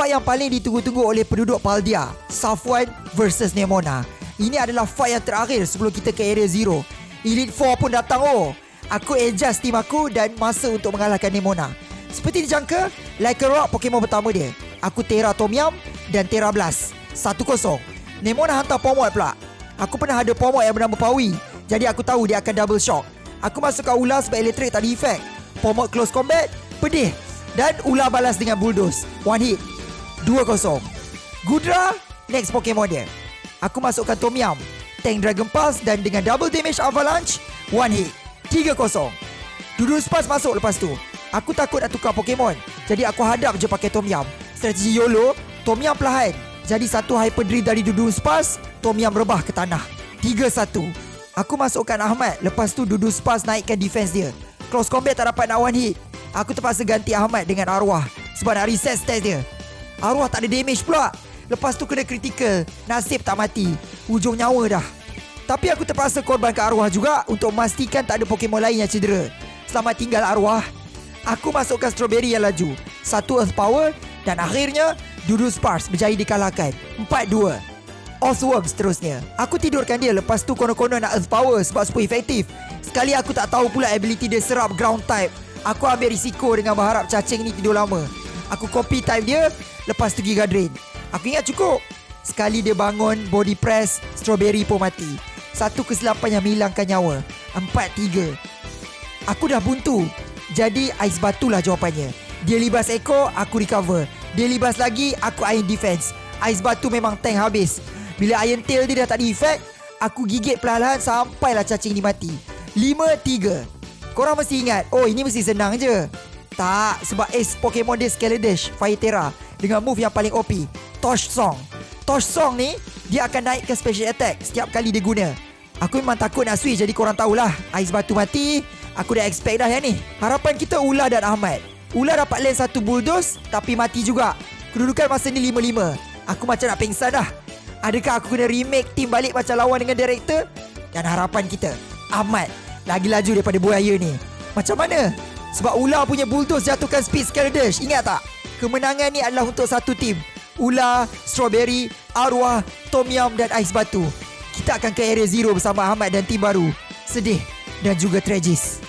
Fight yang paling ditunggu-tunggu oleh penduduk Paldia Safwan versus Nemona. Ini adalah fight yang terakhir sebelum kita ke area zero. Elite 4 pun datang oh. Aku adjust team aku dan masa untuk mengalahkan Nemona. Seperti dijangka Like a Rock Pokemon pertama dia. Aku Terra Tom Yum dan Terra Blast. 1-0 Nemona hantar Pomod pula. Aku pernah ada Pomod yang bernama Pawi. Jadi aku tahu dia akan double shock. Aku masukkan ular sebab elektrik tak ada efek Pomod close combat Pedih. Dan ular balas dengan bulldoze. One hit 2-0 Gudra Next Pokemon dia. Aku masukkan Tom Yum Tank Dragon Pulse Dan dengan double damage Avalanche One hit 3-0 Dudu Spas masuk lepas tu. Aku takut nak tukar Pokemon Jadi aku hadap je pakai Tom Strategi YOLO Tom Yum perlahan. Jadi satu Hyper Drill dari Dudu Spas Tom rebah ke tanah. 3-1 Aku masukkan Ahmad Lepas tu Dudu Spas naikkan defense dia. Close combat tak dapat nak one hit. Aku terpaksa ganti Ahmad dengan Arwah Sebab nak reset stats dia Arwah tak ada damage pula. Lepas tu kena critical. Nasib tak mati. Ujung nyawa dah. Tapi aku terpaksa korban ke arwah juga Untuk memastikan tak ada Pokemon lain yang cedera. Selamat tinggal arwah. Aku masukkan strawberry yang laju. Satu earth power Dan akhirnya Dudu Sparse berjaya dikalahkan. 4-2 Osworm seterusnya. Aku tidurkan dia Lepas tu konon-konon nak earth power Sebab super efektif Sekali aku tak tahu pula ability dia serap ground type. Aku ambil risiko dengan berharap cacing ni tidur lama Aku copy type dia Lepas tu Giga Drain Aku ingat cukup. Sekali dia bangun Body press Strawberry pun mati. Satu kesilapan yang menghilangkan nyawa. Empat tiga. Aku dah buntu. Jadi ais batu lah jawapannya. Dia libas ekor Aku recover. Dia libas lagi Aku iron defense. Ais batu memang tank habis. Bila iron tail dia dah tak ada effect Aku gigit perlahan Sampailah cacing ni mati. Lima tiga. Korang mesti ingat Oh ini mesti senang je Tak Sebab ace Pokemon dia Scaladesh Fire Dengan move yang paling OP Tosh Song. Tosh Song ni Dia akan naikkan special attack Setiap kali dia guna. Aku memang takut nak switch Jadi korang tahulah. Ais batu mati Aku dah expect dah yang ni. Harapan kita Ula dan Ahmad. Ula dapat lane satu bulldoze Tapi mati juga. Kedudukan masa ni 5-5 Aku macam nak pingsan dah. Adakah aku kena remake team balik Macam lawan dengan director? Dan harapan kita Ahmad Lagi laju daripada buaya ni. Macam mana? Sebab Ula punya bulldoze jatuhkan speed Scaladesh Ingat tak? Kemenangan ni adalah untuk satu tim Ula, Strawberry, Arwah, Tom Yum dan Ais Batu. Kita akan ke area zero bersama Ahmad dan tim baru. Sedih dan juga tragis.